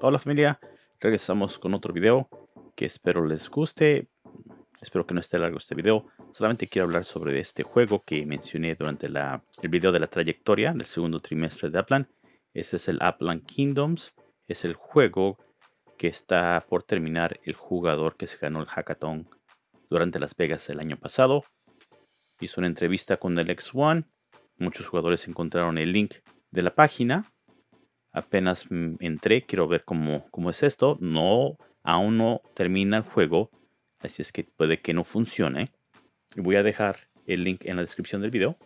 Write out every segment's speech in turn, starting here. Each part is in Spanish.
Hola familia, regresamos con otro video que espero les guste. Espero que no esté largo este video. Solamente quiero hablar sobre este juego que mencioné durante la, el video de la trayectoria del segundo trimestre de Aplan. Este es el Aplan Kingdoms. Es el juego que está por terminar el jugador que se ganó el hackathon durante Las Vegas el año pasado. Hizo una entrevista con el X1. Muchos jugadores encontraron el link de la página apenas entré, quiero ver cómo, cómo es esto. No, aún no termina el juego, así es que puede que no funcione. Voy a dejar el link en la descripción del video.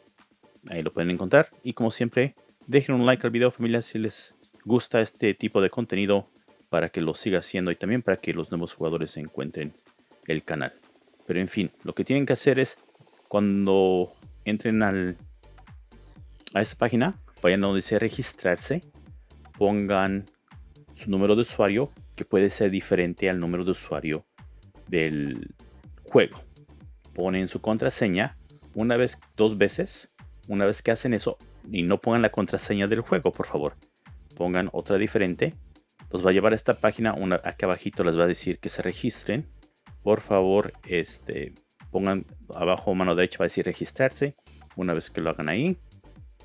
Ahí lo pueden encontrar. Y como siempre, dejen un like al video familia si les gusta este tipo de contenido para que lo siga haciendo y también para que los nuevos jugadores encuentren el canal. Pero en fin, lo que tienen que hacer es cuando entren al, a esta página, vayan donde dice registrarse pongan su número de usuario que puede ser diferente al número de usuario del juego. Ponen su contraseña una vez, dos veces. Una vez que hacen eso y no pongan la contraseña del juego, por favor. Pongan otra diferente. Los va a llevar a esta página. Una, aquí abajito les va a decir que se registren. Por favor, este, pongan abajo mano derecha va a decir registrarse. Una vez que lo hagan ahí,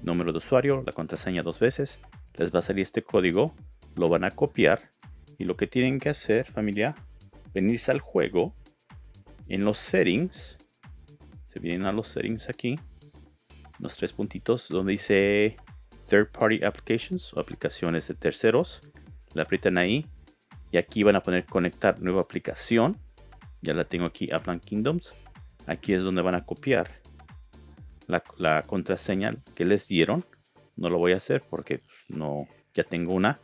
número de usuario, la contraseña dos veces les va a salir este código, lo van a copiar y lo que tienen que hacer familia, venirse al juego, en los settings, se vienen a los settings aquí, los tres puntitos donde dice third party applications o aplicaciones de terceros, le aprietan ahí y aquí van a poner conectar nueva aplicación, ya la tengo aquí, Aplan Kingdoms, aquí es donde van a copiar la, contraseña que les dieron no lo voy a hacer porque no ya tengo una.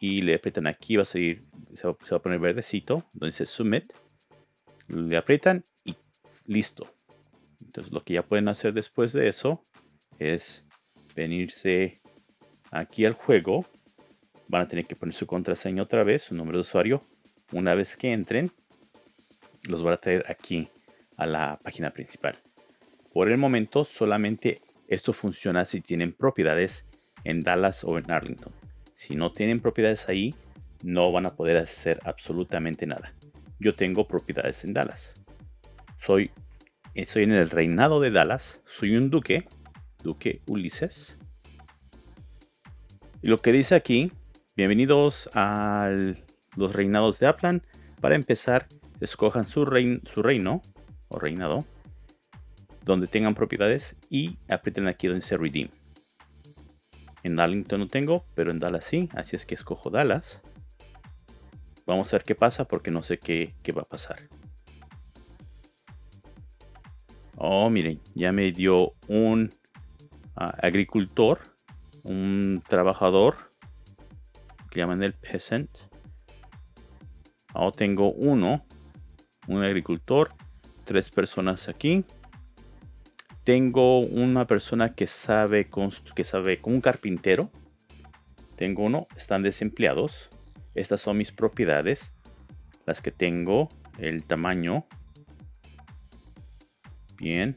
Y le aprietan aquí, va a seguir, se va, a poner verdecito, donde dice Submit. Le aprietan y listo. Entonces lo que ya pueden hacer después de eso es venirse aquí al juego. Van a tener que poner su contraseña otra vez, su número de usuario. Una vez que entren, los van a traer aquí a la página principal. Por el momento solamente esto funciona si tienen propiedades en Dallas o en Arlington. Si no tienen propiedades ahí, no van a poder hacer absolutamente nada. Yo tengo propiedades en Dallas. Soy, estoy en el reinado de Dallas. Soy un duque, duque Ulises. Y lo que dice aquí, bienvenidos a los reinados de Aplan. Para empezar, escojan su, su reino o reinado donde tengan propiedades y aprieten aquí donde dice Redeem. En Darlington no tengo, pero en Dallas sí, así es que escojo Dallas. Vamos a ver qué pasa porque no sé qué, va a pasar. Oh, miren, ya me dio un ah, agricultor, un trabajador, que llaman el peasant. Ahora tengo uno, un agricultor, tres personas aquí. Tengo una persona que sabe, que sabe como un carpintero. Tengo uno, están desempleados. Estas son mis propiedades. Las que tengo, el tamaño. Bien.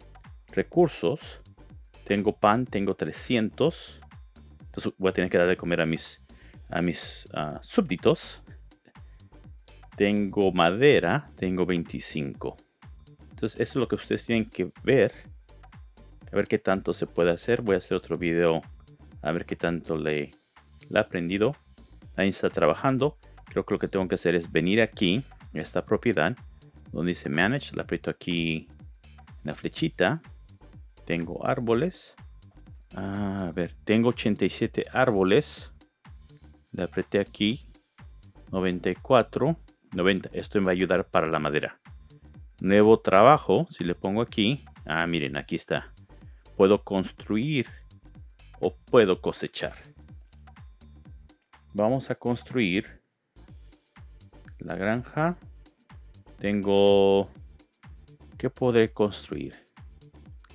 Recursos. Tengo pan, tengo 300. Entonces voy a tener que dar de comer a mis, a mis ah, súbditos. Tengo madera, tengo 25. Entonces eso es lo que ustedes tienen que ver a ver qué tanto se puede hacer. Voy a hacer otro video a ver qué tanto le, he aprendido. Ahí está trabajando. Creo que lo que tengo que hacer es venir aquí, a esta propiedad, donde dice Manage. Le aprieto aquí la flechita. Tengo árboles. A ver, tengo 87 árboles. Le apreté aquí. 94. 90. Esto me va a ayudar para la madera. Nuevo trabajo. Si le pongo aquí. Ah, miren, aquí está puedo construir o puedo cosechar. Vamos a construir la granja. Tengo... ¿Qué podré construir?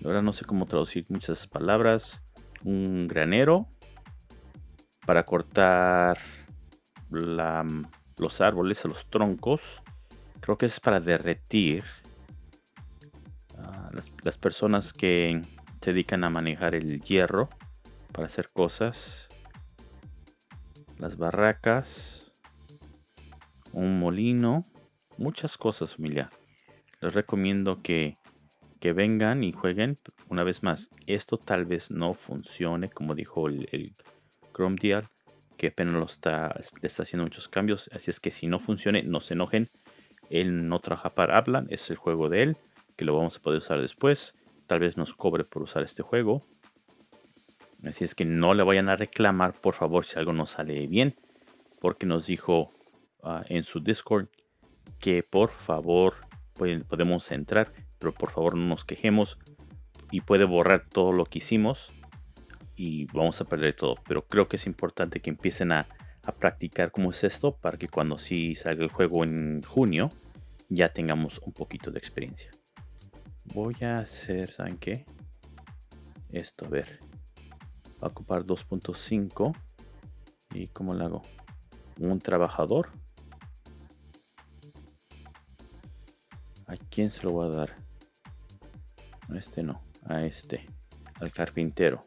Ahora no sé cómo traducir muchas palabras. Un granero para cortar los árboles los troncos. Creo que es para derretir las, personas que se dedican a manejar el hierro para hacer cosas. Las barracas. Un molino. Muchas cosas, familia. Les recomiendo que, que vengan y jueguen. Una vez más, esto tal vez no funcione, como dijo el, el Chrome Deal, que apenas lo está, está haciendo muchos cambios. Así es que si no funcione, no se enojen. Él no trabaja para Aplan, es el juego de él que lo vamos a poder usar después. Tal vez nos cobre por usar este juego. Así es que no le vayan a reclamar, por favor, si algo no sale bien. Porque nos dijo ah, en su Discord que por favor podemos entrar, pero por favor no nos quejemos. Y puede borrar todo lo que hicimos. Y vamos a perder todo. Pero creo que es importante que empiecen a, a practicar cómo es esto. Para que cuando sí salga el juego en junio, ya tengamos un poquito de experiencia. Voy a hacer, ¿saben qué? Esto, a ver. Va a ocupar 2.5. ¿Y cómo lo hago? Un trabajador. ¿A quién se lo voy a dar? A este no, a este. Al carpintero.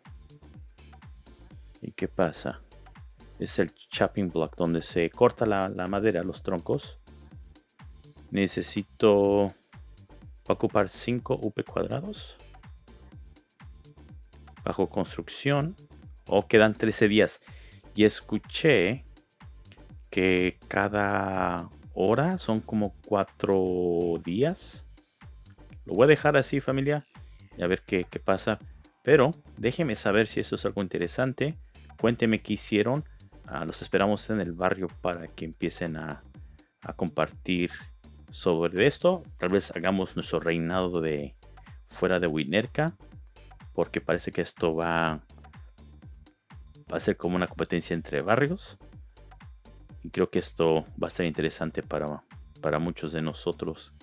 ¿Y qué pasa? Es el chopping block donde se corta la, madera, los troncos. Necesito ocupar 5 UP cuadrados. Bajo construcción. O quedan 13 días. Y escuché que cada hora son como 4 días. Lo voy a dejar así familia. Y a ver qué, pasa. Pero déjenme saber si eso es algo interesante. Cuéntenme qué hicieron. Ah, los esperamos en el barrio para que empiecen a, compartir sobre esto. Tal vez hagamos nuestro reinado de fuera de Winerka. Porque parece que esto va, va a ser como una competencia entre barrios. Y creo que esto va a ser interesante para, para muchos de nosotros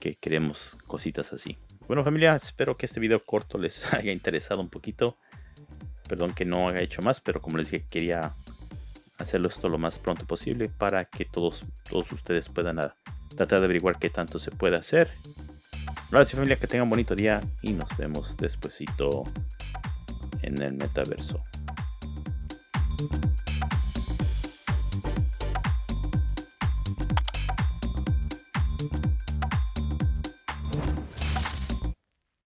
que queremos cositas así. Bueno familia, espero que este video corto les haya interesado un poquito. Perdón que no haya hecho más, pero como les dije, quería hacerlo esto lo más pronto posible para que todos, todos ustedes puedan tratar de averiguar qué tanto se puede hacer. Gracias familia, que tengan un bonito día y nos vemos despuesito en el metaverso.